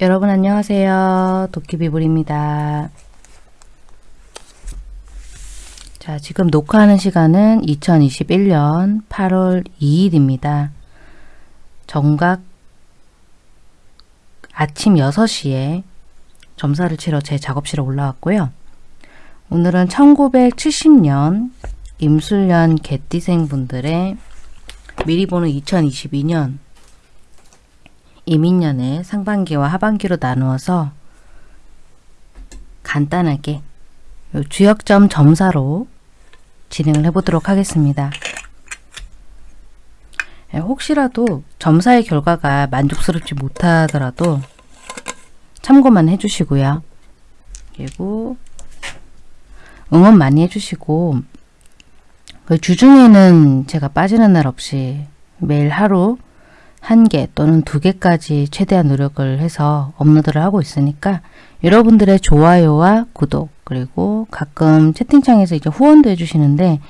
여러분 안녕하세요. 도끼비불입니다. 자, 지금 녹화하는 시간은 2021년 8월 2일입니다. 정각 아침 6시에 점사를 치러 제 작업실에 올라왔고요. 오늘은 1970년 임술년 개띠생 분들의 미리 보는 2022년 이민년의 상반기와 하반기로 나누어서 간단하게 주역점 점사로 진행을 해보도록 하겠습니다. 예, 혹시라도 점사의 결과가 만족스럽지 못하더라도 참고만 해주시고요. 그리고 응원 많이 해주시고 그 주중에는 제가 빠지는 날 없이 매일 하루 한 개 또는 두 개까지 최대한 노력을 해서 업로드를 하고 있으니까 여러분들의 좋아요와 구독 그리고 가끔 채팅창에서 이제 후원도 해주시는데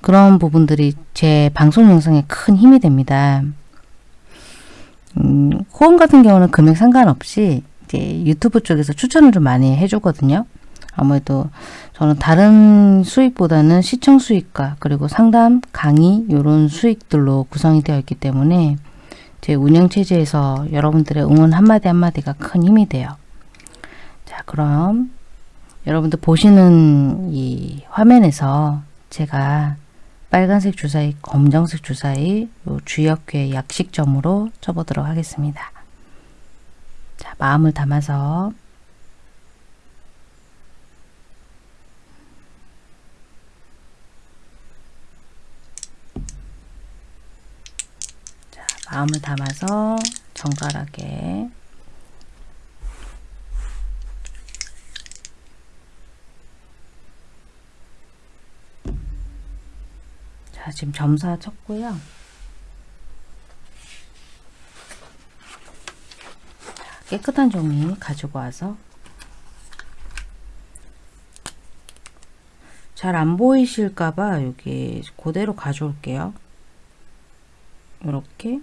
그런 부분들이 제 방송 영상에 큰 힘이 됩니다. 음, 후원 같은 경우는 금액 상관없이 이제 유튜브 쪽에서 추천을 좀 많이 해주거든요. 아무래도 저는 다른 수익보다는 시청 수익과 그리고 상담, 강의 이런 수익들로 구성이 되어 있기 때문에 제 운영체제에서 여러분들의 응원 한마디 한마디가 큰 힘이 돼요. 자 그럼 여러분들 보시는 이 화면에서 제가 빨간색 주사위, 검정색 주사위 주역괴 약식점으로 쳐보도록 하겠습니다. 자 마음을 담아서 마음을 담아서 정갈하게. 자 지금 점사 쳤고요. 깨끗한 종이 가지고 와서 잘 안 보이실까봐 여기 그대로 가져올게요. 이렇게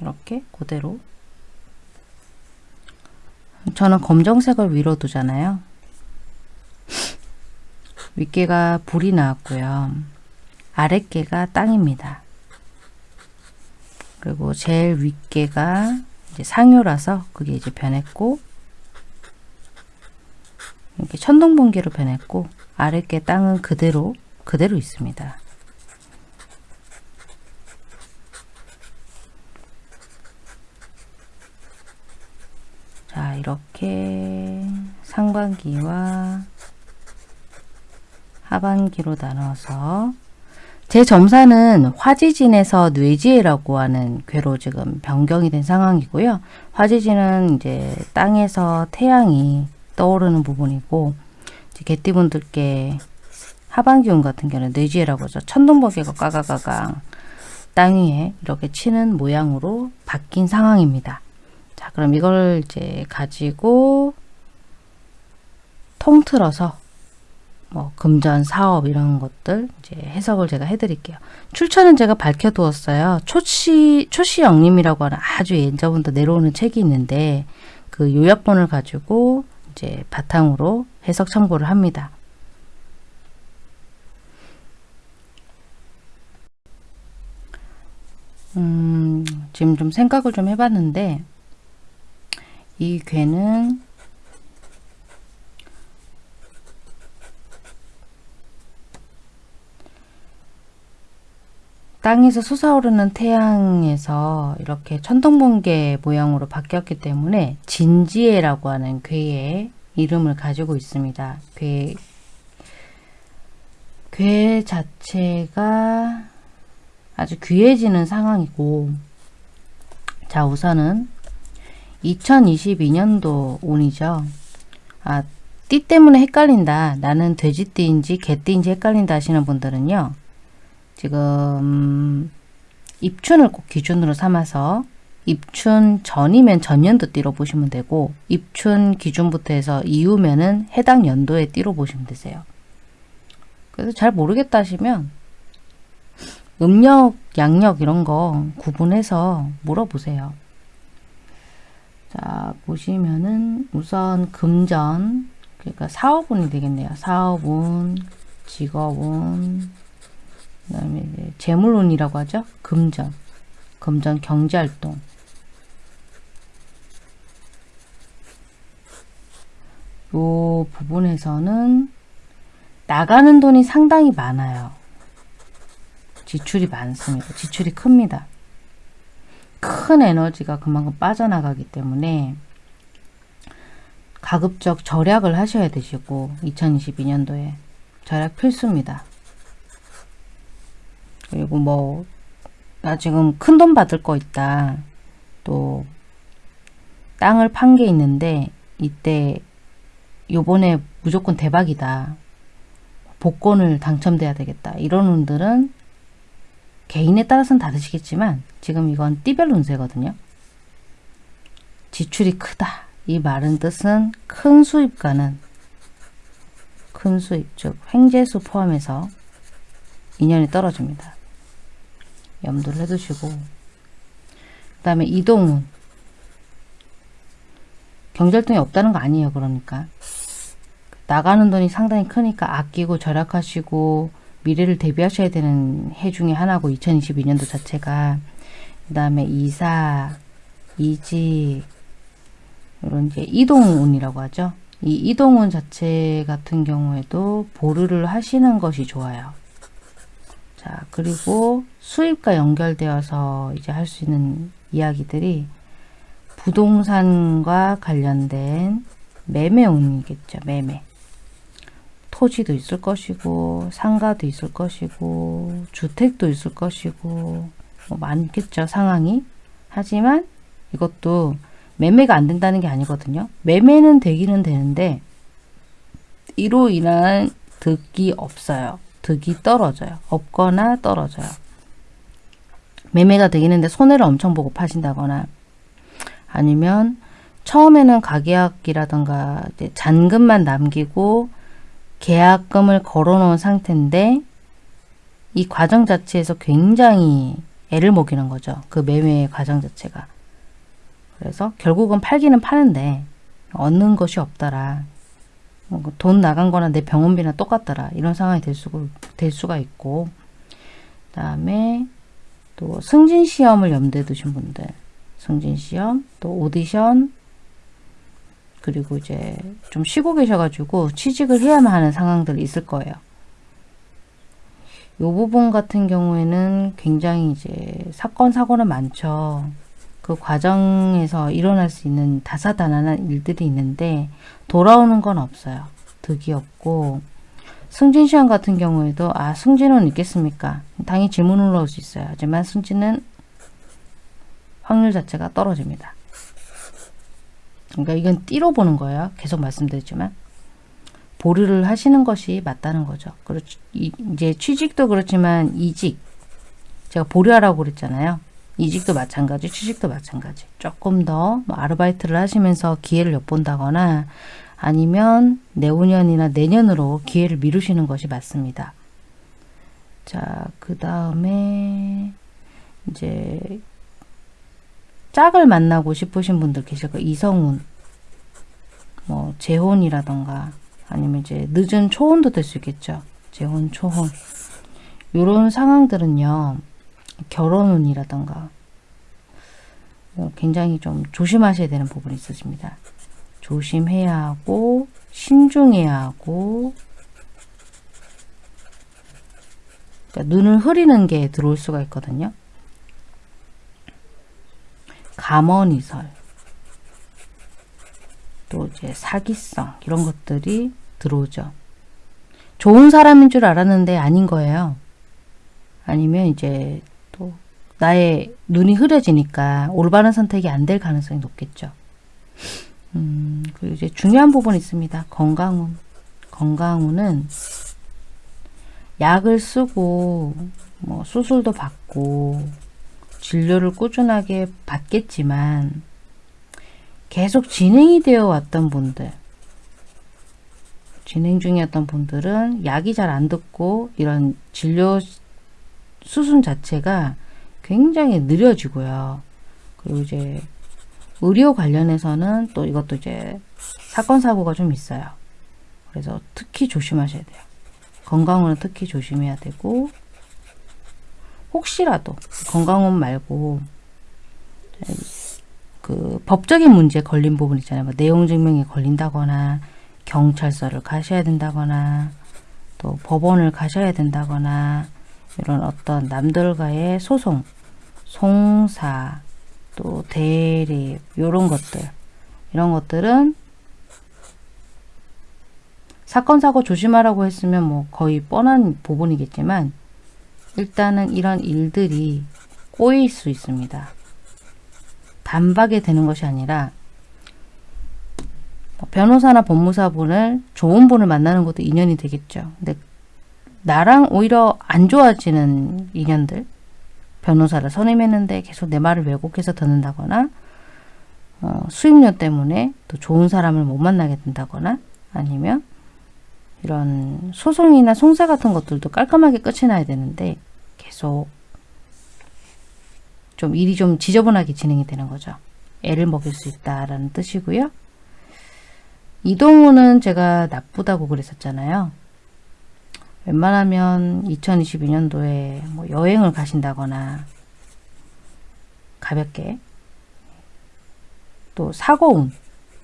이렇게 그대로 저는 검정색을 위로 두잖아요. 윗개가 불이 나왔고요. 아랫개가 땅입니다. 그리고 제일 윗개가 이제 상효라서 그게 이제 변했고 이렇게 천둥번개로 변했고 아랫개 땅은 그대로 그대로 있습니다. 자 이렇게 상반기와 하반기로 나눠서 제 점사는 화지진에서 뇌지혜라고 하는 괴로 지금 변경이 된 상황이고요. 화지진은 이제 땅에서 태양이 떠오르는 부분이고 개띠분들께 하반기운 같은 경우는 뇌지혜라고 하죠. 천둥번개가 까가가강 땅 위에 이렇게 치는 모양으로 바뀐 상황입니다. 자, 그럼 이걸 이제 가지고 통틀어서 뭐 금전, 사업 이런 것들 이제 해석을 제가 해드릴게요. 출처는 제가 밝혀두었어요. 초시 초시 영림이라고 하는 아주 예전부터 내려오는 책이 있는데 그 요약본을 가지고 이제 바탕으로 해석 참고를 합니다. 음, 지금 좀 생각을 좀 해봤는데 이 괴는 땅에서 솟아오르는 태양에서 이렇게 천둥번개 모양으로 바뀌었기 때문에 진지혜라고 하는 괴의 이름을 가지고 있습니다. 괴, 괴 자체가 아주 귀해지는 상황이고 자 우선은 2022년도 운이죠. 아, 띠 때문에 헷갈린다. 나는 돼지띠인지 개띠인지 헷갈린다 하시는 분들은요. 지금 입춘을 꼭 기준으로 삼아서 입춘 전이면 전년도 띠로 보시면 되고 입춘 기준부터 해서 이후면은 해당 연도의 띠로 보시면 되세요. 그래서 잘 모르겠다 하시면 음력, 양력 이런 거 구분해서 물어보세요. 자, 보시면은 우선 금전, 그러니까 사업운이 되겠네요. 사업운, 직업운, 그 다음에 재물운이라고 하죠. 금전, 금전 경제활동. 요 부분에서는 나가는 돈이 상당히 많아요. 지출이 많습니다. 지출이 큽니다. 큰 에너지가 그만큼 빠져나가기 때문에 가급적 절약을 하셔야 되시고 2022년도에 절약 필수입니다. 그리고 뭐 나 지금 큰 돈 받을 거 있다. 또 땅을 판 게 있는데 이때 요번에 무조건 대박이다. 복권을 당첨돼야 되겠다. 이런 분들은 개인에 따라서는 다르시겠지만 지금 이건 띠별 운세거든요. 지출이 크다. 이 말은 뜻은 큰 수입과는 큰 수입, 즉 횡재수 포함해서 인연이 떨어집니다. 염두를 해두시고 그 다음에 이동운 경절등이 없다는 거 아니에요. 그러니까 나가는 돈이 상당히 크니까 아끼고 절약하시고 미래를 대비하셔야 되는 해 중에 하나고 2022년도 자체가 그 다음에 이사, 이직 이런 이제 이동운이라고 하죠. 이 이동운 자체 같은 경우에도 보류를 하시는 것이 좋아요. 자 그리고 수입과 연결되어서 이제 할 수 있는 이야기들이 부동산과 관련된 매매운이겠죠. 매매. 토지도 있을 것이고 상가도 있을 것이고 주택도 있을 것이고 뭐 많겠죠. 상황이. 하지만 이것도 매매가 안 된다는 게 아니거든요. 매매는 되기는 되는데 이로 인한 득이 없어요. 득이 떨어져요. 없거나 떨어져요. 매매가 되기는데 손해를 엄청 보고 파신다거나 아니면 처음에는 가계약이라던가 잔금만 남기고 계약금을 걸어놓은 상태인데 이 과정 자체에서 굉장히 애를 먹이는 거죠. 그 매매 과정 자체가. 그래서 결국은 팔기는 파는데 얻는 것이 없더라. 뭐돈 나간 거나 내 병원비나 똑같더라. 이런 상황이 될, 수, 될 수가 있고 그 다음에 또 승진시험을 염두에 두신 분들 승진시험, 또 오디션, 그리고 이제 좀 쉬고 계셔가지고 취직을 해야만 하는 상황들이 있을 거예요. 이 부분 같은 경우에는 굉장히 이제 사건 사고는 많죠. 그 과정에서 일어날 수 있는 다사다난한 일들이 있는데 돌아오는 건 없어요. 득이 없고 승진 시험 같은 경우에도 아 승진은 있겠습니까? 당연히 질문을 넣을 수 있어요. 하지만 승진은 확률 자체가 떨어집니다. 그러니까 이건 띠로 보는 거예요. 계속 말씀드리지만 보류를 하시는 것이 맞다는 거죠. 그렇 이제 취직도 그렇지만 이직 제가 보류하라고 그랬잖아요. 이직도 마찬가지, 취직도 마찬가지. 조금 더뭐 아르바이트를 하시면서 기회를 엿본다거나 아니면 내후년이나 내년으로 기회를 미루시는 것이 맞습니다. 자, 그 다음에 이제 짝을 만나고 싶으신 분들 계실 거예요. 이성운, 뭐 재혼이라던가 아니면 이제 늦은 초혼도 될 수 있겠죠. 재혼, 초혼. 이런 상황들은요. 결혼운이라던가 어, 굉장히 좀 조심하셔야 되는 부분이 있으십니다. 조심해야 하고 신중해야 하고 그러니까 눈을 흐리는 게 들어올 수가 있거든요. 감언이설 또 이제 사기성 이런 것들이 들어오죠. 좋은 사람인 줄 알았는데 아닌 거예요. 아니면 이제 또 나의 눈이 흐려지니까 올바른 선택이 안 될 가능성이 높겠죠. 음, 그리고 이제 중요한 부분이 있습니다. 건강운. 건강운은 약을 쓰고 뭐 수술도 받고 진료를 꾸준하게 받겠지만 계속 진행이 되어 왔던 분들 진행 중이었던 분들은 약이 잘 안 듣고 이런 진료 수순 자체가 굉장히 느려지고요. 그리고 이제 의료 관련해서는 또 이것도 이제 사건 사고가 좀 있어요. 그래서 특히 조심하셔야 돼요. 건강은 특히 조심해야 되고 혹시라도 건강은 말고 그 법적인 문제 걸린 부분 있잖아요. 뭐 내용 증명이 걸린다거나 경찰서를 가셔야 된다거나 또 법원을 가셔야 된다거나 이런 어떤 남들과의 소송, 송사, 또 대립 이런 것들 이런 것들은 사건 사고 조심하라고 했으면 뭐 거의 뻔한 부분이겠지만 일단은 이런 일들이 꼬일 수 있습니다. 단박에 되는 것이 아니라 뭐 변호사나 법무사분을 좋은 분을 만나는 것도 인연이 되겠죠. 근데 나랑 오히려 안 좋아지는 인연들 변호사를 선임했는데 계속 내 말을 왜곡해서 듣는다거나 어, 수입료 때문에 또 좋은 사람을 못 만나게 된다거나 아니면 이런 소송이나 송사 같은 것들도 깔끔하게 끝이 나야 되는데 계속 좀 일이 좀 지저분하게 진행이 되는 거죠. 애를 먹일 수 있다라는 뜻이고요. 이동우는 제가 나쁘다고 그랬었잖아요. 웬만하면 2022년도에 뭐 여행을 가신다거나 가볍게 또 사고운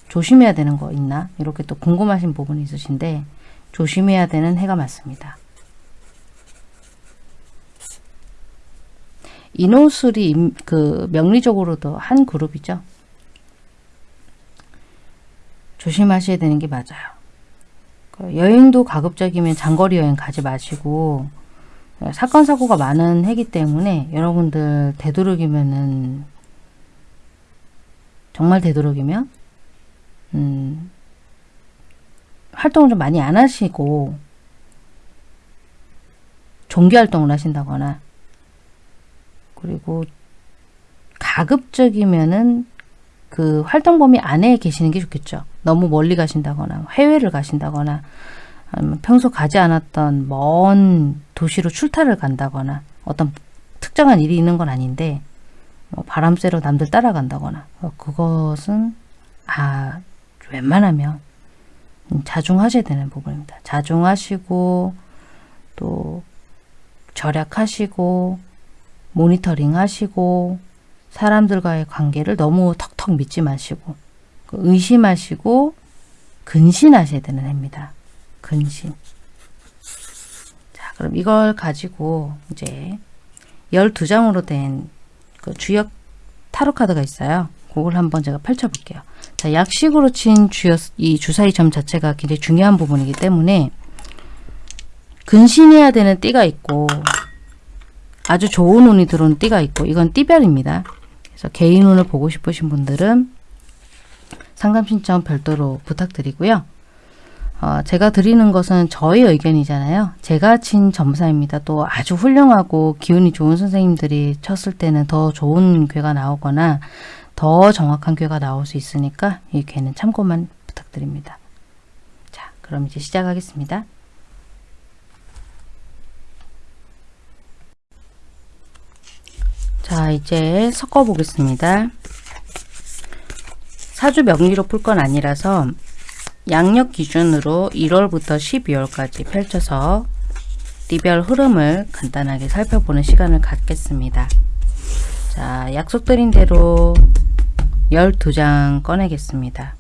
조심해야 되는 거 있나 이렇게 또 궁금하신 부분이 있으신데 조심해야 되는 해가 맞습니다. 인호술이 그 명리적으로도 한 그룹이죠. 조심하셔야 되는 게 맞아요. 그 여행도 가급적이면 장거리 여행 가지 마시고 사건 사고가 많은 해기 때문에 여러분들 되도록이면은 정말 되도록이면 음, 활동을 좀 많이 안 하시고 종교 활동을 하신다거나 그리고 가급적이면은 그 활동 범위 안에 계시는 게 좋겠죠. 너무 멀리 가신다거나 해외를 가신다거나 아니면 평소 가지 않았던 먼 도시로 출타를 간다거나 어떤 특정한 일이 있는 건 아닌데 뭐 바람 쐬러 남들 따라간다거나 어, 그것은 아 웬만하면 자중하셔야 되는 부분입니다. 자중하시고 또 절약하시고 모니터링 하시고 사람들과의 관계를 너무 턱턱 믿지 마시고 그 의심하시고 근신하셔야 되는 해입니다. 근신. 자, 그럼 이걸 가지고 이제 12장으로 된 그 주역 타로 카드가 있어요. 그걸 한번 제가 펼쳐볼게요. 자, 약식으로 친 주역, 이 주사위 점 자체가 굉장히 중요한 부분이기 때문에 근신해야 되는 띠가 있고 아주 좋은 운이 들어오는 띠가 있고 이건 띠별입니다. 그래서 개인 운을 보고 싶으신 분들은 상담 신청 별도로 부탁드리고요. 어, 제가 드리는 것은 저의 의견이잖아요. 제가 친 점사입니다. 또 아주 훌륭하고 기운이 좋은 선생님들이 쳤을 때는 더 좋은 괴가 나오거나 더 정확한 괴가 나올 수 있으니까 이 괴는 참고만 부탁드립니다. 자, 그럼 이제 시작하겠습니다. 자, 이제 섞어 보겠습니다. 사주 명리로 풀 건 아니라서 양력 기준으로 1월부터 12월까지 펼쳐서 띠별 흐름을 간단하게 살펴보는 시간을 갖겠습니다. 자, 약속드린 대로 12장 꺼내겠습니다.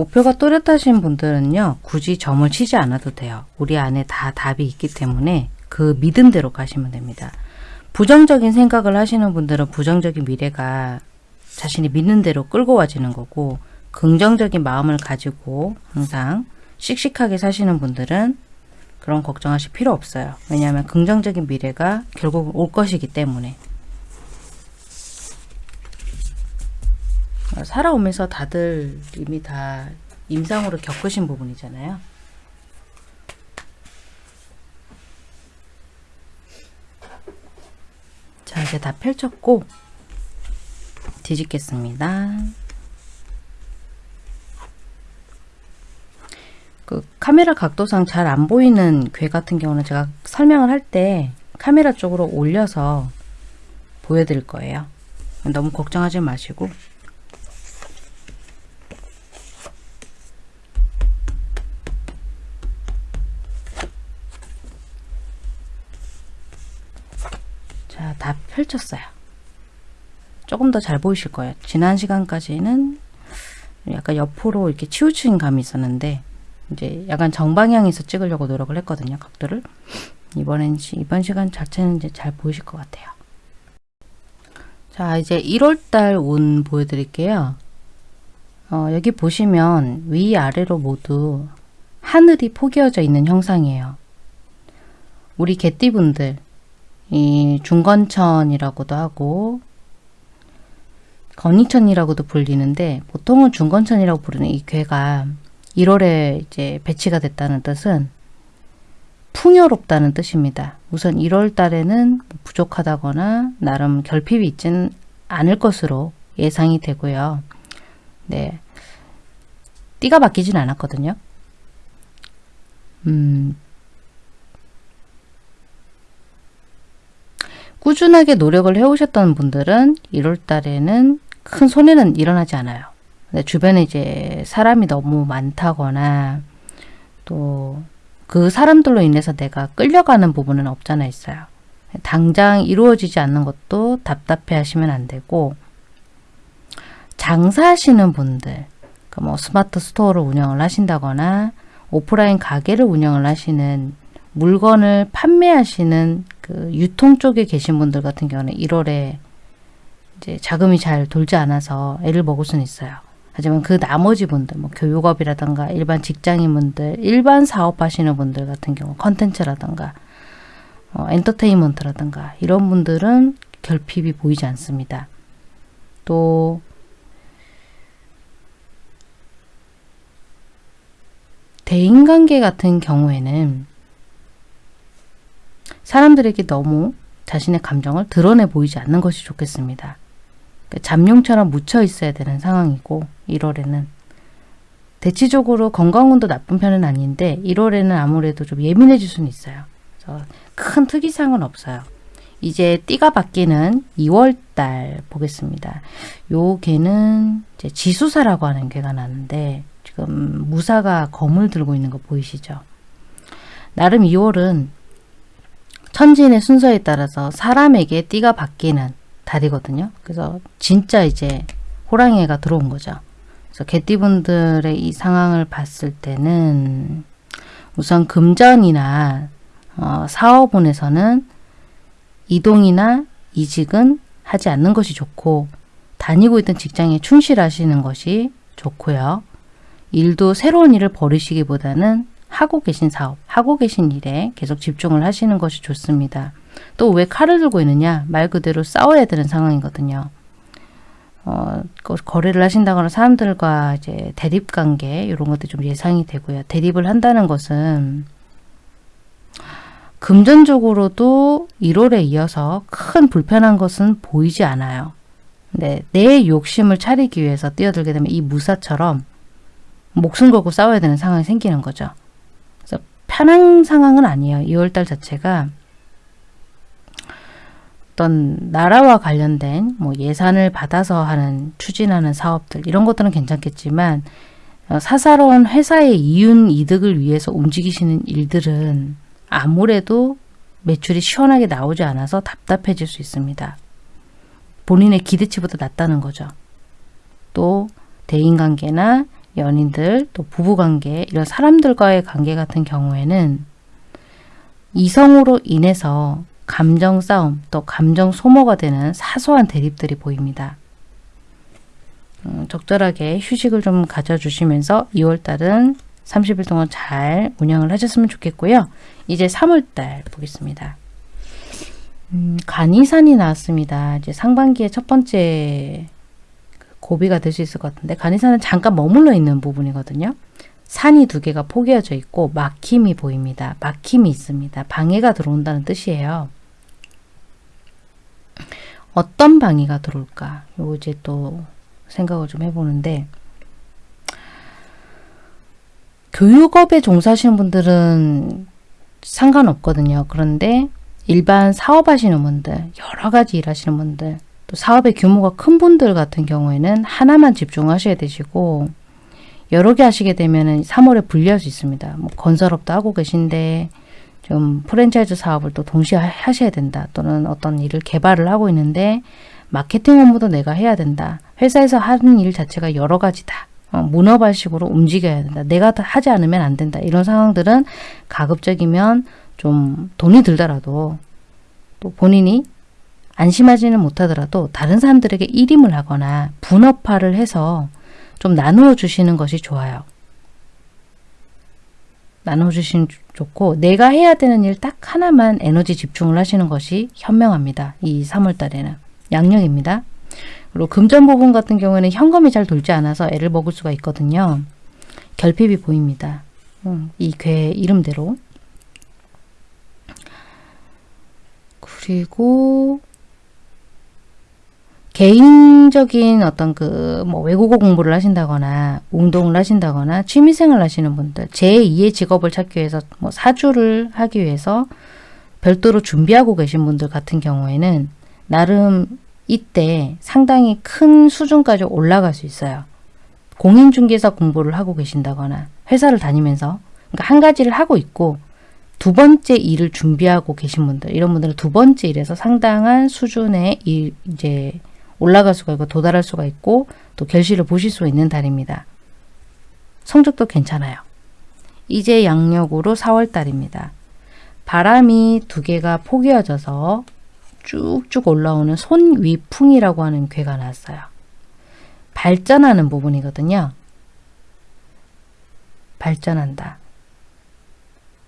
목표가 또렷하신 분들은요. 굳이 점을 치지 않아도 돼요. 우리 안에 다 답이 있기 때문에 그 믿음대로 가시면 됩니다. 부정적인 생각을 하시는 분들은 부정적인 미래가 자신이 믿는 대로 끌고 와지는 거고 긍정적인 마음을 가지고 항상 씩씩하게 사시는 분들은 그런 걱정하실 필요 없어요. 왜냐하면 긍정적인 미래가 결국 올 것이기 때문에 살아오면서 다들 이미 다 임상으로 겪으신 부분이잖아요. 자 이제 다 펼쳤고 뒤집겠습니다. 그 카메라 각도상 잘 안 보이는 괴 같은 경우는 제가 설명을 할 때 카메라 쪽으로 올려서 보여드릴 거예요. 너무 걱정하지 마시고 펼쳤어요. 조금 더 잘 보이실 거예요. 지난 시간까지는 약간 옆으로 이렇게 치우친 감이 있었는데 이제 약간 정방향에서 찍으려고 노력을 했거든요. 각도를. 이번엔 이번 시간 자체는 이제 잘 보이실 것 같아요. 자, 이제 1월달 운 보여드릴게요. 어, 여기 보시면 위아래로 모두 하늘이 포개어져 있는 형상이에요. 우리 개띠분들, 이 중건천이라고도 하고 건이천이라고도 불리는데 보통은 중건천이라고 부르는 이 괴가 1월에 이제 배치가 됐다는 뜻은 풍요롭다는 뜻입니다. 우선 1월 달에는 부족하다거나 나름 결핍이 있지는 않을 것으로 예상이 되고요. 네. 띠가 바뀌진 않았거든요. 음, 꾸준하게 노력을 해오셨던 분들은 1월 달에는 큰 손해는 일어나지 않아요. 주변에 이제 사람이 너무 많다거나 또 그 사람들로 인해서 내가 끌려가는 부분은 없잖아 있어요. 당장 이루어지지 않는 것도 답답해 하시면 안 되고 장사하시는 분들 그뭐 스마트 스토어를 운영을 하신다거나 오프라인 가게를 운영을 하시는 물건을 판매하시는 그 유통 쪽에 계신 분들 같은 경우는 1월에 이제 자금이 잘 돌지 않아서 애를 먹을 수는 있어요. 하지만 그 나머지 분들, 뭐 교육업이라든가 일반 직장인분들, 일반 사업하시는 분들 같은 경우 컨텐츠라든가 어, 엔터테인먼트라든가 이런 분들은 결핍이 보이지 않습니다. 또 대인관계 같은 경우에는 사람들에게 너무 자신의 감정을 드러내 보이지 않는 것이 좋겠습니다. 그 잠룡처럼 묻혀 있어야 되는 상황이고 1월에는 대체적으로 건강운도 나쁜 편은 아닌데 1월에는 아무래도 좀 예민해질 수는 있어요. 그래서 큰 특이사항은 없어요. 이제 띠가 바뀌는 2월달 보겠습니다. 요 개는 이제 지수사라고 하는 개가 나는데 지금 무사가 검을 들고 있는 거 보이시죠? 나름 2월은 천진의 순서에 따라서 사람에게 띠가 바뀌는 달이거든요. 그래서 진짜 이제 호랑이가 들어온 거죠. 그래서 개띠분들의 이 상황을 봤을 때는 우선 금전이나 어, 사업운에서는 이동이나 이직은 하지 않는 것이 좋고 다니고 있던 직장에 충실하시는 것이 좋고요. 일도 새로운 일을 벌이시기보다는 하고 계신 사업, 하고 계신 일에 계속 집중을 하시는 것이 좋습니다. 또 왜 칼을 들고 있느냐? 말 그대로 싸워야 되는 상황이거든요. 어, 거래를 하신다거나 사람들과 이제 대립 관계 이런 것도 좀 예상이 되고요. 대립을 한다는 것은 금전적으로도 1월에 이어서 큰 불편한 것은 보이지 않아요. 네, 내 욕심을 차리기 위해서 뛰어들게 되면 이 무사처럼 목숨 걸고 싸워야 되는 상황이 생기는 거죠. 편한 상황은 아니에요. 2월달 자체가 어떤 나라와 관련된 뭐 예산을 받아서 하는 추진하는 사업들 이런 것들은 괜찮겠지만 어, 사사로운 회사의 이윤 이득을 위해서 움직이시는 일들은 아무래도 매출이 시원하게 나오지 않아서 답답해질 수 있습니다. 본인의 기대치보다 낮다는 거죠. 또 대인관계나 연인들, 또 부부관계, 이런 사람들과의 관계 같은 경우에는 이성으로 인해서 감정 싸움, 또 감정 소모가 되는 사소한 대립들이 보입니다. 음, 적절하게 휴식을 좀 가져주시면서 2월달은 30일 동안 잘 운영을 하셨으면 좋겠고요. 이제 3월달 보겠습니다. 음, 간이산이 나왔습니다. 이제 상반기의 첫 번째 고비가 될 수 있을 것 같은데 간이산은 잠깐 머물러 있는 부분이거든요. 산이 두 개가 포개어져 있고 막힘이 보입니다. 막힘이 있습니다. 방해가 들어온다는 뜻이에요. 어떤 방해가 들어올까? 요 이제 또 생각을 좀 해보는데 교육업에 종사하시는 분들은 상관없거든요. 그런데 일반 사업하시는 분들, 여러 가지 일하시는 분들, 또 사업의 규모가 큰 분들 같은 경우에는 하나만 집중하셔야 되시고 여러 개 하시게 되면은 3월에 불리할 수 있습니다. 뭐 건설업도 하고 계신데 좀 프랜차이즈 사업을 또 동시에 하셔야 된다. 또는 어떤 일을 개발을 하고 있는데 마케팅 업무도 내가 해야 된다. 회사에서 하는 일 자체가 여러 가지다. 어, 문어발식으로 움직여야 된다. 내가 하지 않으면 안 된다. 이런 상황들은 가급적이면 좀 돈이 들더라도 또 본인이 안심하지는 못하더라도 다른 사람들에게 일임을 하거나 분업화를 해서 좀 나누어 주시는 것이 좋아요. 나눠 주시면 좋고 내가 해야 되는 일 딱 하나만 에너지 집중을 하시는 것이 현명합니다. 이 3월 달에는. 양력입니다. 그리고 금전 부분 같은 경우에는 현금이 잘 돌지 않아서 애를 먹을 수가 있거든요. 결핍이 보입니다. 음, 이괴 이름대로. 그리고 개인적인 어떤 그 뭐 외국어 공부를 하신다거나 운동을 하신다거나 취미생활 하시는 분들 제2의 직업을 찾기 위해서 뭐 사주를 하기 위해서 별도로 준비하고 계신 분들 같은 경우에는 나름 이때 상당히 큰 수준까지 올라갈 수 있어요. 공인중개사 공부를 하고 계신다거나 회사를 다니면서 그러니까 한 가지를 하고 있고 두 번째 일을 준비하고 계신 분들 이런 분들은 두 번째 일에서 상당한 수준의 일 이제 올라갈 수가 있고 도달할 수가 있고 또 결실을 보실 수 있는 달입니다. 성적도 괜찮아요. 이제 양력으로 4월달입니다. 바람이 두 개가 포개어져서 쭉쭉 올라오는 손위풍이라고 하는 괴가 났어요. 발전하는 부분이거든요. 발전한다.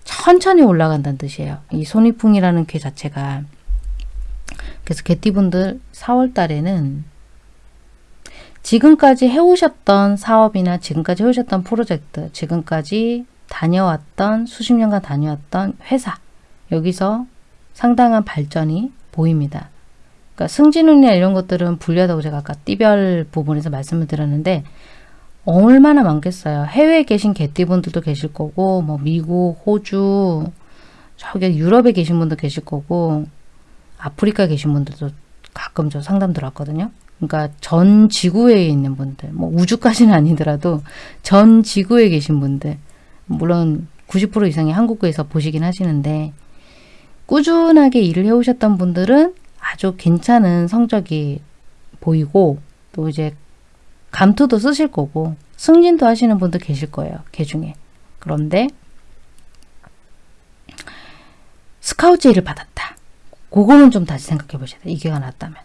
천천히 올라간다는 뜻이에요. 이 손위풍이라는 괴 자체가 그래서 개띠분들 4월 달에는 지금까지 해오셨던 사업이나 지금까지 해오셨던 프로젝트, 지금까지 다녀왔던 수십 년간 다녀왔던 회사 여기서 상당한 발전이 보입니다. 그러니까 승진운이나 이런 것들은 불리하다고 제가 아까 띠별 부분에서 말씀을 드렸는데 얼마나 많겠어요. 해외에 계신 개띠분들도 계실 거고 뭐 미국, 호주, 저기 유럽에 계신 분도 계실 거고 아프리카 계신 분들도 가끔 저 상담 들었거든요. 그러니까 전 지구에 있는 분들, 뭐 우주까지는 아니더라도 전 지구에 계신 분들, 물론 90% 이상이 한국에서 보시긴 하시는데 꾸준하게 일을 해오셨던 분들은 아주 괜찮은 성적이 보이고 또 이제 감투도 쓰실 거고 승진도 하시는 분도 계실 거예요. 개 중에. 그런데 스카우트제의를 받았다. 그거는 좀 다시 생각해 보셔야 돼요. 이게가 났다면.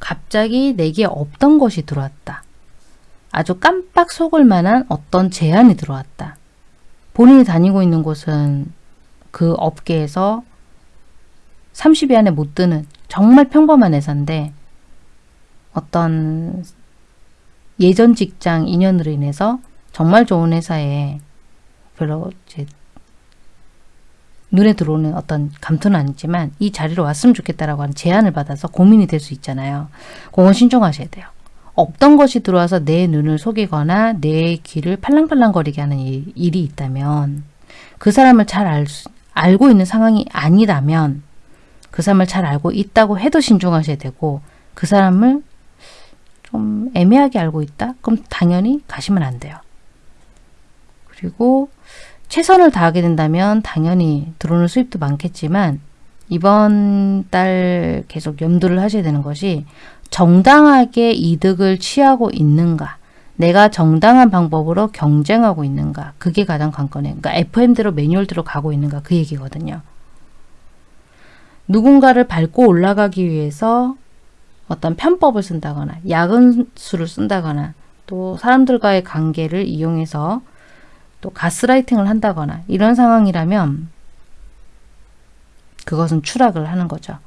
갑자기 내게 없던 것이 들어왔다. 아주 깜빡 속을 만한 어떤 제안이 들어왔다. 본인이 다니고 있는 곳은 그 업계에서 30위 안에 못 드는 정말 평범한 회사인데 어떤 예전 직장 인연으로 인해서 정말 좋은 회사에 별로 눈에 들어오는 어떤 감투는 아니지만 이 자리로 왔으면 좋겠다라고 하는 제안을 받아서 고민이 될 수 있잖아요. 공원 신청하셔야 돼요. 없던 것이 들어와서 내 눈을 속이거나 내 귀를 팔랑팔랑거리게 하는 일, 이 있다면 그 사람을 잘 알, 알고 있는 상황이 아니라면 그 사람을 잘 알고 있다고 해도 신중하셔야 되고 그 사람을 좀 애매하게 알고 있다? 그럼 당연히 가시면 안 돼요. 그리고 최선을 다하게 된다면 당연히 들어오는 수입도 많겠지만 이번 달 계속 염두를 하셔야 되는 것이 정당하게 이득을 취하고 있는가 내가 정당한 방법으로 경쟁하고 있는가 그게 가장 관건이에요. 그러니까 FM대로 매뉴얼대로 가고 있는가 그 얘기거든요. 누군가를 밟고 올라가기 위해서 어떤 편법을 쓴다거나 야근수를 쓴다거나 또 사람들과의 관계를 이용해서 또 가스라이팅을 한다거나 이런 상황이라면 그것은 추락을 하는 거죠.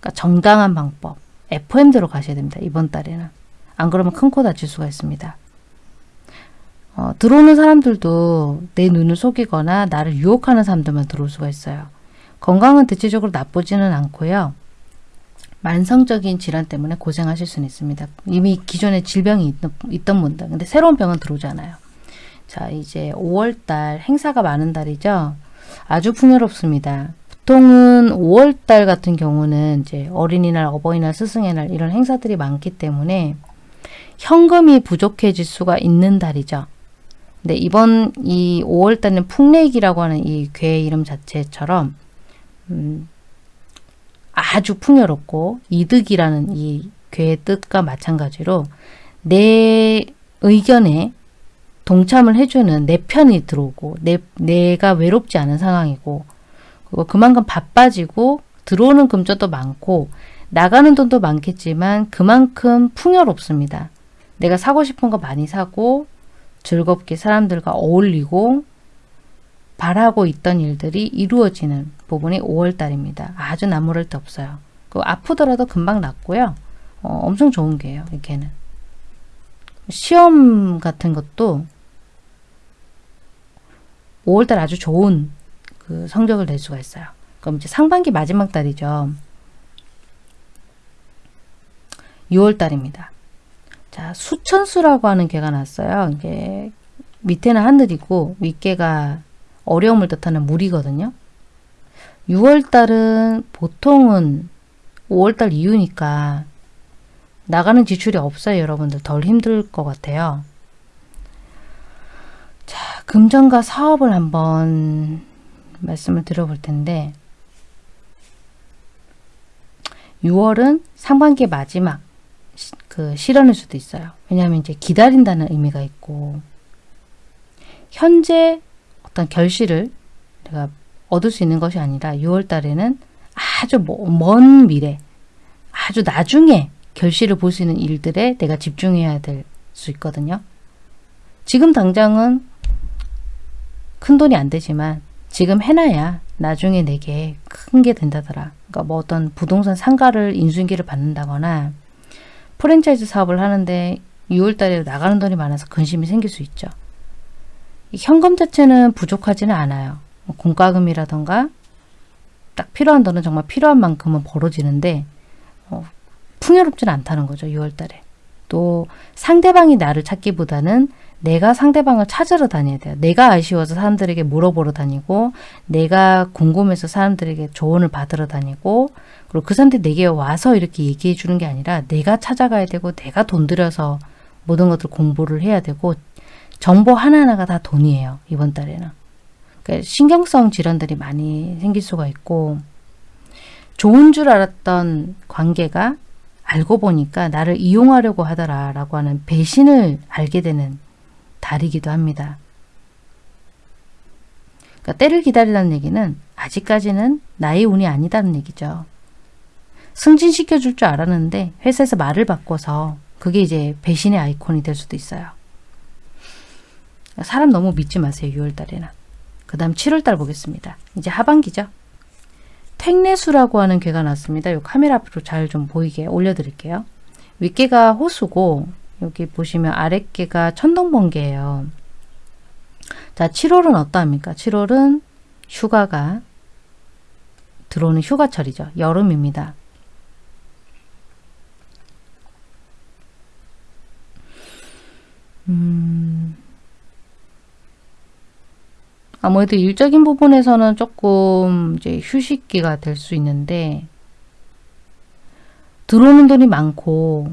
그러니까 정당한 방법, FM대로 가셔야 됩니다. 이번 달에는. 안 그러면 큰 코 다칠 수가 있습니다. 어, 들어오는 사람들도 내 눈을 속이거나 나를 유혹하는 사람들만 들어올 수가 있어요. 건강은 대체적으로 나쁘지는 않고요. 만성적인 질환 때문에 고생하실 수는 있습니다. 이미 기존에 질병이 있, 있던 분들. 근데 새로운 병은 들어오지 않아요. 자, 이제 5월달 행사가 많은 달이죠. 아주 풍요롭습니다. 보통은 5월달 같은 경우는 이제 어린이날, 어버이날, 스승의 날 이런 행사들이 많기 때문에 현금이 부족해질 수가 있는 달이죠. 근데 이번 이 5월달은 풍래기라고 하는 이괴 이름 자체처럼 음, 아주 풍요롭고 이득이라는 이 괴의 뜻과 마찬가지로 내 의견에 동참을 해주는 내 편이 들어오고 내, 내가 외롭지 않은 상황이고 그리고 그만큼 바빠지고 들어오는 금전도 많고 나가는 돈도 많겠지만 그만큼 풍요롭습니다. 내가 사고 싶은 거 많이 사고 즐겁게 사람들과 어울리고 바라고 있던 일들이 이루어지는 부분이 5월달입니다. 아주 나무랄 데 없어요. 그 아프더라도 금방 낫고요. 어, 엄청 좋은 게예요. 이게는. 시험 같은 것도 5월달 아주 좋은 그 성적을 낼 수가 있어요. 그럼 이제 상반기 마지막 달이죠. 6월달입니다. 자, 수천수라고 하는 개가 났어요. 이게 밑에는 하늘이고 윗개가 어려움을 뜻하는 물이거든요. 6월달은 보통은 5월달 이후니까 나가는 지출이 없어요. 여러분들 덜 힘들 것 같아요. 자, 금전과 사업을 한번 말씀을 드려볼 텐데 6월은 상반기 마지막 그 실현일 수도 있어요. 왜냐하면 이제 기다린다는 의미가 있고 현재 어떤 결실을 내가 얻을 수 있는 것이 아니라 6월 달에는 아주 먼 미래, 아주 나중에 결실을 볼 수 있는 일들에 내가 집중해야 될 수 있거든요. 지금 당장은 큰 돈이 안 되지만 지금 해놔야 나중에 내게 큰 게 된다더라. 그러니까 뭐 어떤 부동산 상가를 인수인계를 받는다거나 프랜차이즈 사업을 하는데 6월 달에 나가는 돈이 많아서 근심이 생길 수 있죠. 현금 자체는 부족하지는 않아요. 뭐 공과금이라던가 딱 필요한 돈은 정말 필요한 만큼은 벌어지는데 어, 풍요롭지는 않다는 거죠. 6월 달에. 또 상대방이 나를 찾기보다는 내가 상대방을 찾으러 다녀야 돼요. 내가 아쉬워서 사람들에게 물어보러 다니고 내가 궁금해서 사람들에게 조언을 받으러 다니고 그리고 그 사람들이 내게 와서 이렇게 얘기해 주는 게 아니라 내가 찾아가야 되고 내가 돈 들여서 모든 것들 공부를 해야 되고 정보 하나하나가 다 돈이에요. 이번 달에는. 그러니까 신경성 질환들이 많이 생길 수가 있고 좋은 줄 알았던 관계가 알고 보니까 나를 이용하려고 하더라라고 하는 배신을 알게 되는 달이기도 합니다. 그러니까 때를 기다리라는 얘기는 아직까지는 나의 운이 아니다는 얘기죠. 승진시켜 줄 줄 알았는데 회사에서 말을 바꿔서 그게 이제 배신의 아이콘이 될 수도 있어요. 사람 너무 믿지 마세요. 6월달에는. 그 다음 7월달 보겠습니다. 이제 하반기죠. 택내수라고 하는 괴가 났습니다. 이 카메라 앞으로 잘 좀 보이게 올려드릴게요. 윗개가 호수고 여기 보시면 아랫개가 천둥번개예요. 자, 7월은 어떠합니까? 7월은 휴가가 들어오는 휴가철이죠. 여름입니다. 음, 아무래도 일적인 부분에서는 조금 이제 휴식기가 될 수 있는데 들어오는 돈이 많고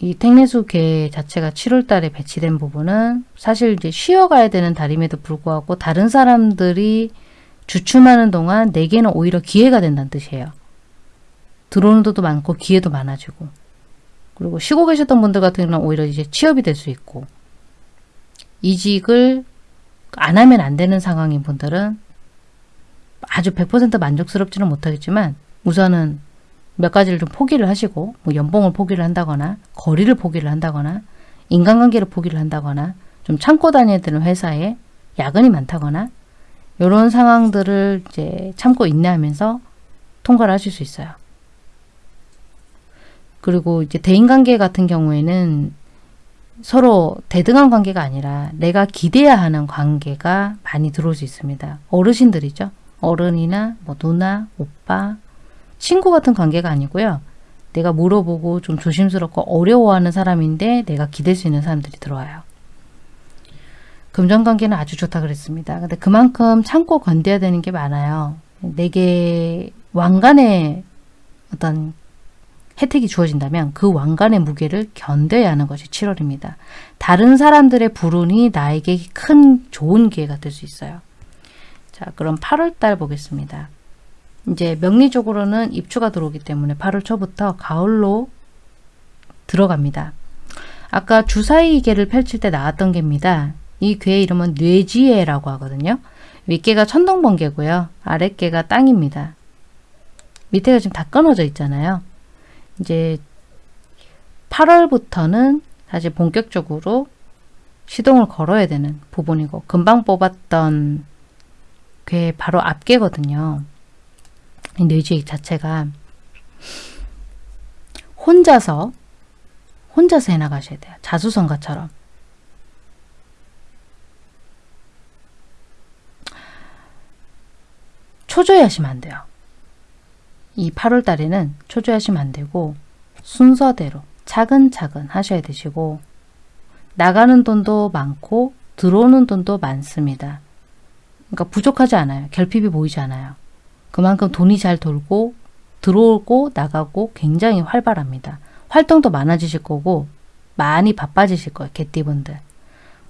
이 택내수 계 자체가 7월 달에 배치된 부분은 사실 이제 쉬어가야 되는 달임에도 불구하고 다른 사람들이 주춤하는 동안 내게는 오히려 기회가 된다는 뜻이에요. 들어오는 돈도 많고 기회도 많아지고 그리고 쉬고 계셨던 분들 같은 경우는 오히려 이제 취업이 될 수 있고 이직을 안 하면 안 되는 상황인 분들은 아주 100% 만족스럽지는 못하겠지만 우선은 몇 가지를 좀 포기를 하시고 뭐 연봉을 포기를 한다거나 거리를 포기를 한다거나 인간관계를 포기를 한다거나 좀 참고 다녀야 되는 회사에 야근이 많다거나 이런 상황들을 이제 참고 인내하면서 통과를 하실 수 있어요. 그리고 이제 대인관계 같은 경우에는 서로 대등한 관계가 아니라 내가 기대야 하는 관계가 많이 들어올 수 있습니다. 어르신들이죠. 어른이나 뭐 누나, 오빠, 친구 같은 관계가 아니고요. 내가 물어보고 좀 조심스럽고 어려워하는 사람인데 내가 기댈 수 있는 사람들이 들어와요. 금전관계는 아주 좋다 그랬습니다. 근데 그만큼 참고 건대야 되는 게 많아요. 내게 왕관의 어떤 혜택이 주어진다면 그 왕관의 무게를 견뎌야 하는 것이 7월입니다. 다른 사람들의 불운이 나에게 큰 좋은 기회가 될 수 있어요. 자, 그럼 8월달 보겠습니다. 이제 명리적으로는 입추가 들어오기 때문에 8월 초부터 가을로 들어갑니다. 아까 주사위 개를 펼칠 때 나왔던 개입니다. 이 괴의 이름은 뇌지혜라고 하거든요. 윗개가 천둥번개고요. 아랫개가 땅입니다. 밑에가 지금 다 끊어져 있잖아요. 이제 8월부터는 사실 본격적으로 시동을 걸어야 되는 부분이고 금방 뽑았던 괴 바로 앞개거든요. 이 뇌지액 자체가 혼자서 혼자서 해나가셔야 돼요. 자수성가처럼. 초조해하시면 안 돼요. 이 8월 달에는 초조하시면 안 되고 순서대로 차근차근 하셔야 되시고 나가는 돈도 많고 들어오는 돈도 많습니다. 그러니까 부족하지 않아요. 결핍이 보이지 않아요. 그만큼 돈이 잘 돌고 들어오고 나가고 굉장히 활발합니다. 활동도 많아지실 거고 많이 바빠지실 거예요. 개띠분들.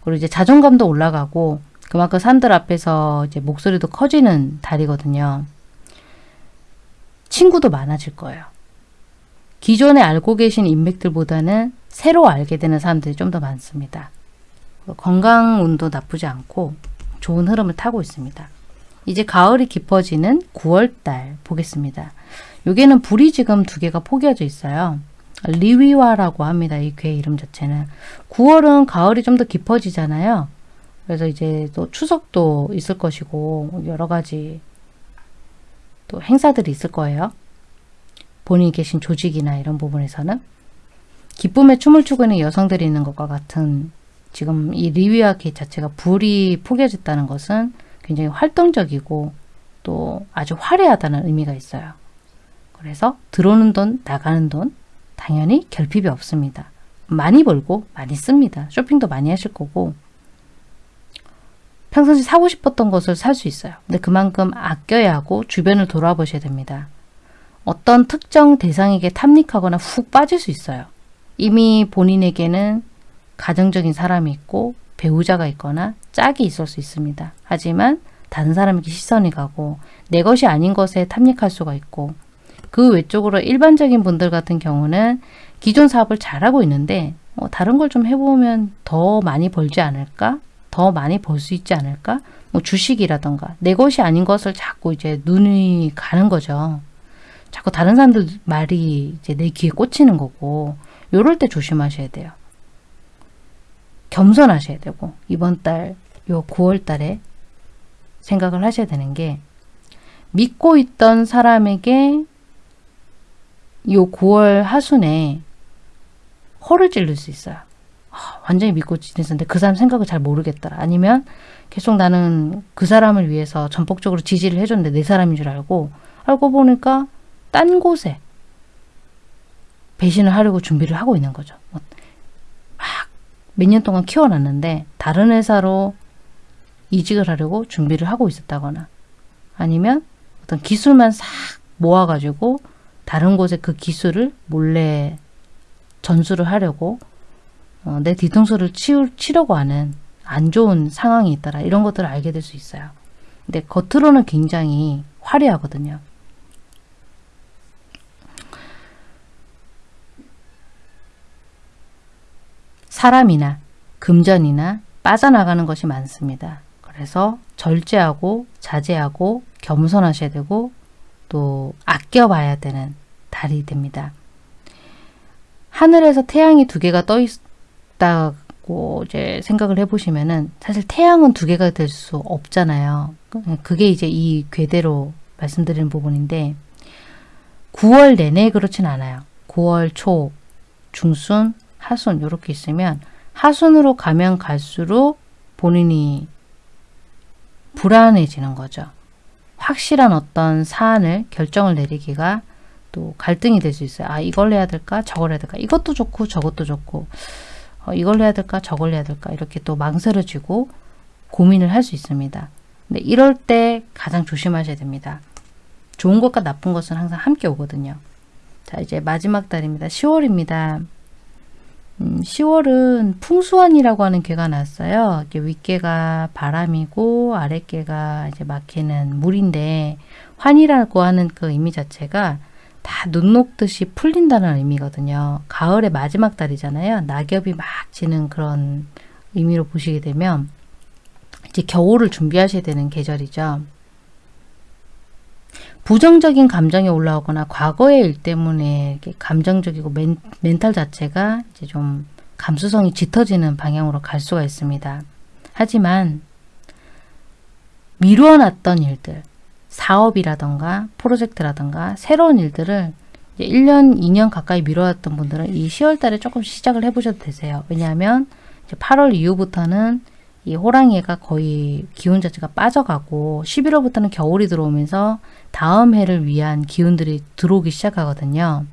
그리고 이제 자존감도 올라가고 그만큼 산들 앞에서 이제 목소리도 커지는 달이거든요. 친구도 많아질 거예요. 기존에 알고 계신 인맥들보다는 새로 알게 되는 사람들이 좀 더 많습니다. 건강 운도 나쁘지 않고 좋은 흐름을 타고 있습니다. 이제 가을이 깊어지는 9월달 보겠습니다. 여기는 불이 지금 두 개가 포개져 있어요. 리위와라고 합니다. 이 괴 이름 자체는. 9월은 가을이 좀 더 깊어지잖아요. 그래서 이제 또 추석도 있을 것이고 여러 가지 또 행사들이 있을 거예요. 본인이 계신 조직이나 이런 부분에서는 기쁨의 춤을 추고 있는 여성들이 있는 것과 같은 지금 이 리위아기 자체가 불이 포개졌다는 것은 굉장히 활동적이고 또 아주 화려하다는 의미가 있어요. 그래서 들어오는 돈, 나가는 돈 당연히 결핍이 없습니다. 많이 벌고 많이 씁니다. 쇼핑도 많이 하실 거고 평상시 사고 싶었던 것을 살 수 있어요. 근데 그만큼 아껴야 하고 주변을 돌아보셔야 됩니다. 어떤 특정 대상에게 탐닉하거나 훅 빠질 수 있어요. 이미 본인에게는 가정적인 사람이 있고 배우자가 있거나 짝이 있을 수 있습니다. 하지만 다른 사람에게 시선이 가고 내 것이 아닌 것에 탐닉할 수가 있고 그 외적으로 일반적인 분들 같은 경우는 기존 사업을 잘하고 있는데 뭐 다른 걸 좀 해보면 더 많이 벌지 않을까? 더 많이 벌 수 있지 않을까? 뭐 주식이라던가 내 것이 아닌 것을 자꾸 이제 눈이 가는 거죠. 자꾸 다른 사람들 말이 이제 내 귀에 꽂히는 거고 요럴 때 조심하셔야 돼요. 겸손하셔야 되고 이번 달 요 9월 달에 생각을 하셔야 되는 게 믿고 있던 사람에게 요 9월 하순에 허를 찔릴 수 있어요. 아, 완전히 믿고 지냈었는데 그 사람 생각을 잘 모르겠더라. 아니면 계속 나는 그 사람을 위해서 전폭적으로 지지를 해줬는데 내 사람인 줄 알고 알고 보니까 딴 곳에 배신을 하려고 준비를 하고 있는 거죠. 뭐 막몇 년 동안 키워놨는데 다른 회사로 이직을 하려고 준비를 하고 있었다거나 아니면 어떤 기술만 싹 모아가지고 다른 곳에 그 기술을 몰래 전수를 하려고 어, 내 뒤통수를 치우, 치려고 하는 안 좋은 상황이 있더라. 이런 것들을 알게 될 수 있어요. 근데 겉으로는 굉장히 화려하거든요. 사람이나 금전이나 빠져나가는 것이 많습니다. 그래서 절제하고 자제하고 겸손하셔야 되고 또 아껴봐야 되는 달이 됩니다. 하늘에서 태양이 두 개가 떠 있 다고 이제 생각을 해보시면은 사실 태양은 두 개가 될 수 없잖아요. 그게 이제 이 궤대로 말씀드리는 부분인데 9월 내내 그렇진 않아요. 9월 초, 중순, 하순 이렇게 있으면 하순으로 가면 갈수록 본인이 불안해지는 거죠. 확실한 어떤 사안을 결정을 내리기가 또 갈등이 될 수 있어요. 아 이걸 해야 될까 저걸 해야 될까 이것도 좋고 저것도 좋고 어, 이걸 해야 될까 저걸 해야 될까 이렇게 또 망설여지고 고민을 할 수 있습니다. 근데 이럴 때 가장 조심하셔야 됩니다. 좋은 것과 나쁜 것은 항상 함께 오거든요. 자, 이제 마지막 달입니다. 10월입니다. 음, 10월은 풍수환이라고 하는 괴가 났어요. 윗괴가 바람이고 아랫괴가 이제 막히는 물인데 환이라고 하는 그 의미 자체가 다 눈 녹듯이 풀린다는 의미거든요. 가을의 마지막 달이잖아요. 낙엽이 막 지는 그런 의미로 보시게 되면 이제 겨울을 준비하셔야 되는 계절이죠. 부정적인 감정이 올라오거나 과거의 일 때문에 감정적이고 멘, 멘탈 자체가 이제 좀 감수성이 짙어지는 방향으로 갈 수가 있습니다. 하지만 미루어놨던 일들, 사업이라던가 프로젝트라던가 새로운 일들을 1년, 2년 가까이 미뤄왔던 분들은 이 10월 달에 조금 시작을 해보셔도 되세요. 왜냐하면 8월 이후부터는 이 호랑이가 거의 기운 자체가 빠져가고 11월부터는 겨울이 들어오면서 다음 해를 위한 기운들이 들어오기 시작하거든요.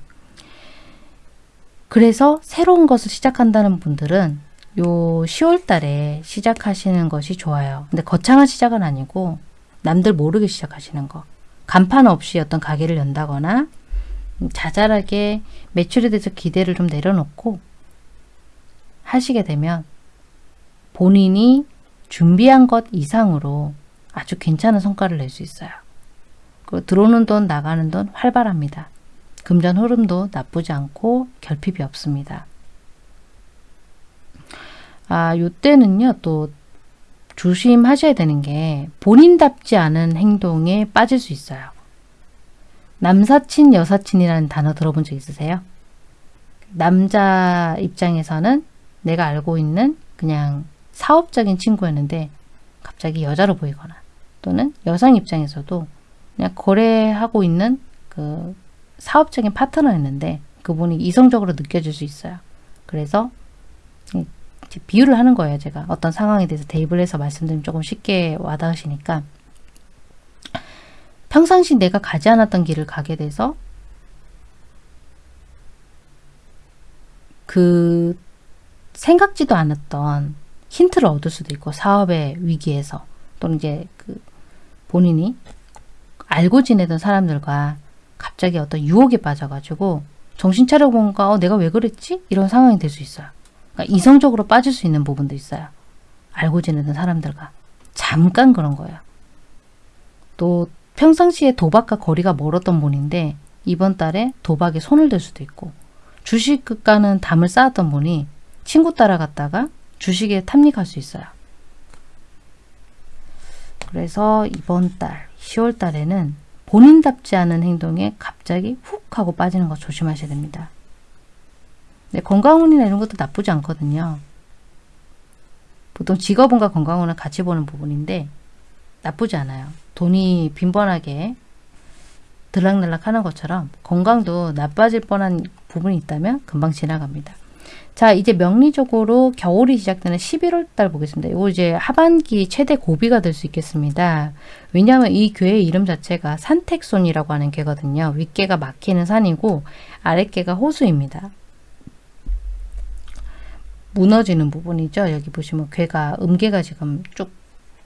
그래서 새로운 것을 시작한다는 분들은 요 10월 달에 시작하시는 것이 좋아요. 근데 거창한 시작은 아니고 남들 모르게 시작하시는 거. 간판 없이 어떤 가게를 연다거나 자잘하게 매출에 대해서 기대를 좀 내려놓고 하시게 되면 본인이 준비한 것 이상으로 아주 괜찮은 성과를 낼 수 있어요. 그 들어오는 돈 나가는 돈 활발합니다. 금전 흐름도 나쁘지 않고 결핍이 없습니다. 아, 요때는요, 또 조심하셔야 되는 게 본인답지 않은 행동에 빠질 수 있어요. 남사친, 여사친이라는 단어 들어본 적 있으세요? 남자 입장에서는 내가 알고 있는 그냥 사업적인 친구였는데 갑자기 여자로 보이거나 또는 여성 입장에서도 그냥 거래하고 있는 그 사업적인 파트너였는데 그분이 이성적으로 느껴질 수 있어요. 그래서 비유를 하는 거예요. 제가 어떤 상황에 대해서 대입을 해서 말씀드리면 조금 쉽게 와닿으시니까 평상시 내가 가지 않았던 길을 가게 돼서 그 생각지도 않았던 힌트를 얻을 수도 있고 사업의 위기에서 또는 이제 그 본인이 알고 지내던 사람들과 갑자기 어떤 유혹에 빠져가지고 정신 차려보니까 어, 내가 왜 그랬지? 이런 상황이 될 수 있어요. 그러니까 이성적으로 빠질 수 있는 부분도 있어요. 알고 지내던 사람들과. 잠깐 그런 거예요. 또 평상시에 도박과 거리가 멀었던 분인데 이번 달에 도박에 손을 댈 수도 있고 주식가는 담을 쌓았던 분이 친구 따라갔다가 주식에 탐닉할 수 있어요. 그래서 이번 달 10월 달에는 본인답지 않은 행동에 갑자기 훅 하고 빠지는 거 조심하셔야 됩니다. 네, 건강운이나 이런 것도 나쁘지 않거든요. 보통 직업운과 건강운은 같이 보는 부분인데 나쁘지 않아요. 돈이 빈번하게 들락날락 하는 것처럼 건강도 나빠질 뻔한 부분이 있다면 금방 지나갑니다. 자 이제 명리적으로 겨울이 시작되는 11월 달 보겠습니다. 이거 이제 하반기 최대 고비가 될 수 있겠습니다. 왜냐하면 이 괴의 이름 자체가 산택손이라고 하는 괴거든요. 윗괴가 막히는 산이고 아랫괴가 호수입니다. 무너지는 부분이죠. 여기 보시면 괴가 음괴가 지금 쭉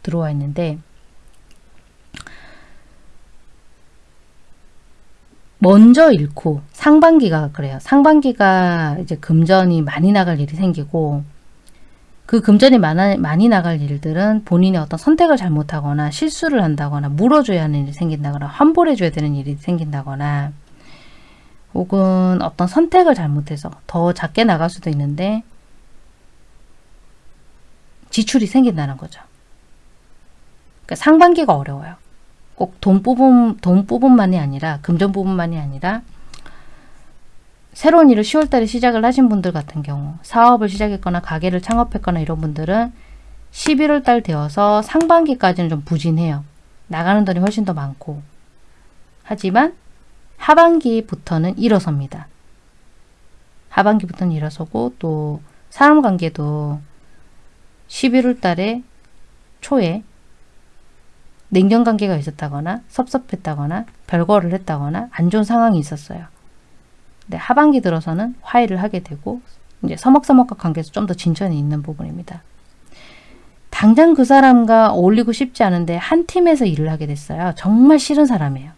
들어와 있는데 먼저 잃고 상반기가 그래요. 상반기가 이제 금전이 많이 나갈 일이 생기고 그 금전이 많아, 많이 나갈 일들은 본인이 어떤 선택을 잘못하거나 실수를 한다거나 물어줘야 하는 일이 생긴다거나 환불해줘야 되는 일이 생긴다거나 혹은 어떤 선택을 잘못해서 더 작게 나갈 수도 있는데 지출이 생긴다는 거죠. 그러니까 상반기가 어려워요. 꼭돈 부분, 돈 부분만이 아니라 금전 부분만이 아니라 새로운 일을 10월달에 시작을 하신 분들 같은 경우 사업을 시작했거나 가게를 창업했거나 이런 분들은 11월달 되어서 상반기까지는 좀 부진해요. 나가는 돈이 훨씬 더 많고 하지만 하반기부터는 일어섭니다. 하반기부터는 일어서고 또 사람 관계도 11월 달에 초에 냉전 관계가 있었다거나 섭섭했다거나 별거를 했다거나 안 좋은 상황이 있었어요. 근데 하반기 들어서는 화해를 하게 되고 이제 서먹서먹한 관계에서 좀 더 진전이 있는 부분입니다. 당장 그 사람과 어울리고 싶지 않은데 한 팀에서 일을 하게 됐어요. 정말 싫은 사람이에요.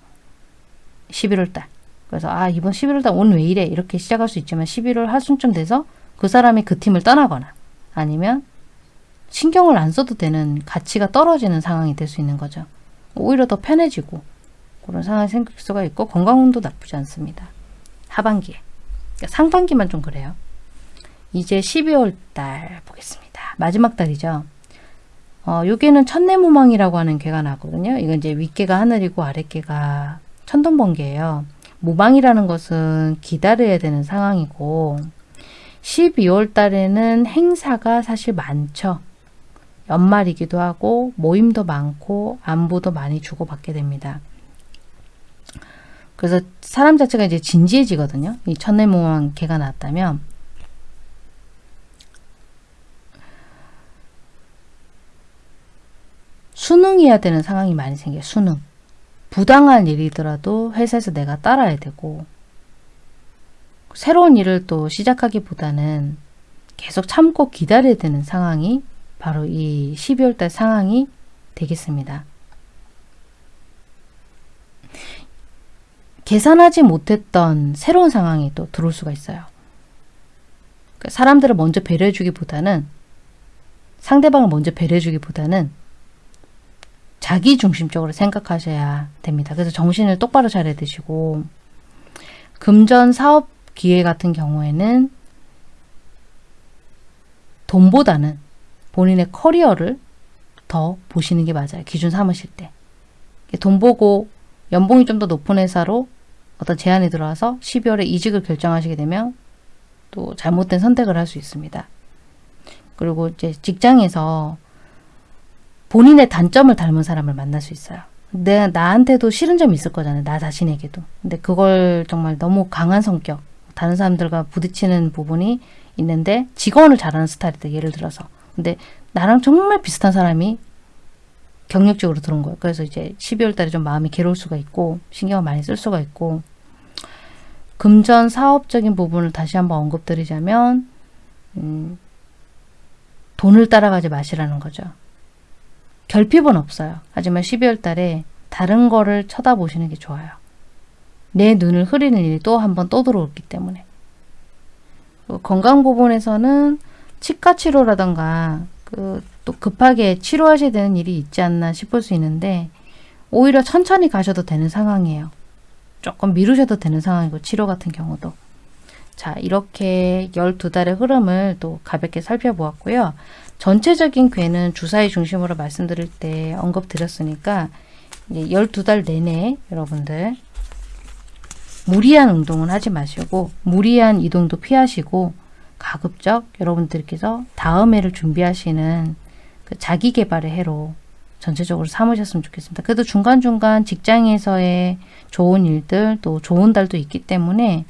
11월 달. 그래서 아 이번 11월 달 오늘 왜 이래 이렇게 시작할 수 있지만 11월 하순쯤 돼서 그 사람이 그 팀을 떠나거나 아니면 신경을 안 써도 되는 가치가 떨어지는 상황이 될 수 있는 거죠. 오히려 더 편해지고 그런 상황이 생길 수가 있고 건강운도 나쁘지 않습니다. 하반기에. 그러니까 상반기만 좀 그래요. 이제 12월 달 보겠습니다. 마지막 달이죠. 어, 여기는 천내무망이라고 하는 괴가 나거든요. 이건 이제 윗괴가 하늘이고 아랫괴가 천둥번개예요. 무망이라는 것은 기다려야 되는 상황이고 12월 달에는 행사가 사실 많죠. 연말이기도 하고 모임도 많고 안부도 많이 주고받게 됩니다. 그래서 사람 자체가 이제 진지해지거든요. 이 천내무망 개가 나왔다면 수능해야 되는 상황이 많이 생겨요. 수능. 부당한 일이더라도 회사에서 내가 따라야 되고 새로운 일을 또 시작하기보다는 계속 참고 기다려야 되는 상황이 바로 이 12월 달 상황이 되겠습니다. 계산하지 못했던 새로운 상황이 또 들어올 수가 있어요. 그러니까 사람들을 먼저 배려해주기보다는 상대방을 먼저 배려해주기보다는 자기 중심적으로 생각하셔야 됩니다. 그래서 정신을 똑바로 차려야 되시고 금전 사업 기회 같은 경우에는 돈보다는 본인의 커리어를 더 보시는 게 맞아요. 기준 삼으실 때. 돈 보고 연봉이 좀 더 높은 회사로 어떤 제안이 들어와서 12월에 이직을 결정하시게 되면 또 잘못된 선택을 할 수 있습니다. 그리고 이제 직장에서 본인의 단점을 닮은 사람을 만날 수 있어요. 내 나한테도 싫은 점이 있을 거잖아요. 나 자신에게도. 근데 그걸 정말 너무 강한 성격, 다른 사람들과 부딪히는 부분이 있는데 직원을 잘하는 스타일이다. 예를 들어서. 근데 나랑 정말 비슷한 사람이 경력적으로 들어온 거예요. 그래서 이제 12월 달에 좀 마음이 괴로울 수가 있고 신경을 많이 쓸 수가 있고 금전 사업적인 부분을 다시 한번 언급드리자면 음, 돈을 따라가지 마시라는 거죠. 결핍은 없어요. 하지만 12월 달에 다른 거를 쳐다보시는 게 좋아요. 내 눈을 흐리는 일이 또 한 번 또 들어오기 때문에. 건강 부분에서는 치과 치료라던가 그 또 급하게 치료하셔야 되는 일이 있지 않나 싶을 수 있는데 오히려 천천히 가셔도 되는 상황이에요. 조금 미루셔도 되는 상황이고 치료 같은 경우도. 자 이렇게 12달의 흐름을 또 가볍게 살펴보았고요. 전체적인 괴는 주사위 중심으로 말씀드릴 때 언급드렸으니까 12달 내내 여러분들 무리한 운동은 하지 마시고 무리한 이동도 피하시고 가급적 여러분들께서 다음 해를 준비하시는 그 자기 개발의 해로 전체적으로 삼으셨으면 좋겠습니다. 그래도 중간중간 직장에서의 좋은 일들 또 좋은 달도 있기 때문에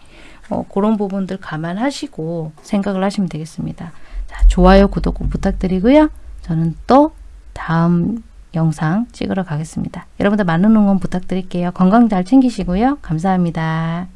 어, 그런 부분들 감안하시고 생각을 하시면 되겠습니다. 자, 좋아요, 구독 꼭 부탁드리고요. 저는 또 다음 영상 찍으러 가겠습니다. 여러분들 많은 응원 부탁드릴게요. 건강 잘 챙기시고요. 감사합니다.